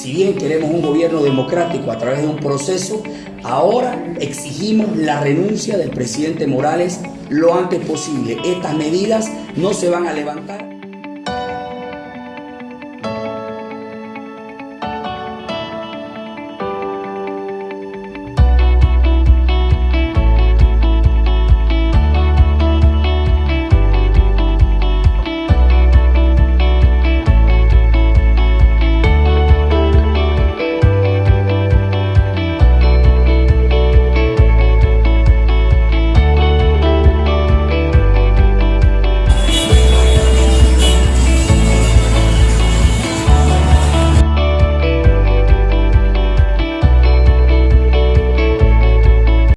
Si bien queremos un gobierno democrático a través de un proceso, ahora exigimos la renuncia del presidente Morales lo antes posible. Estas medidas no se van a levantar.